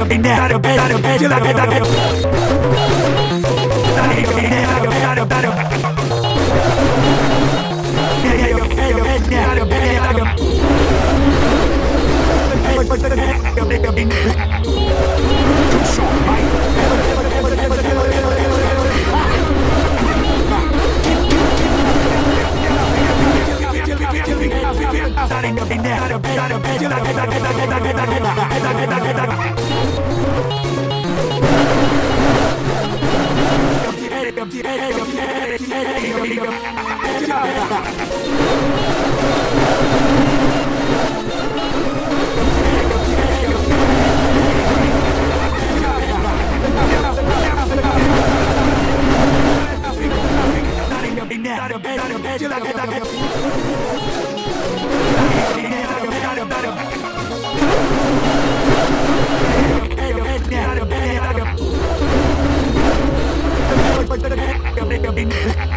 I don't a bad, I'm Get out of bed, get out of bed, get out of bed. Ha ha ha!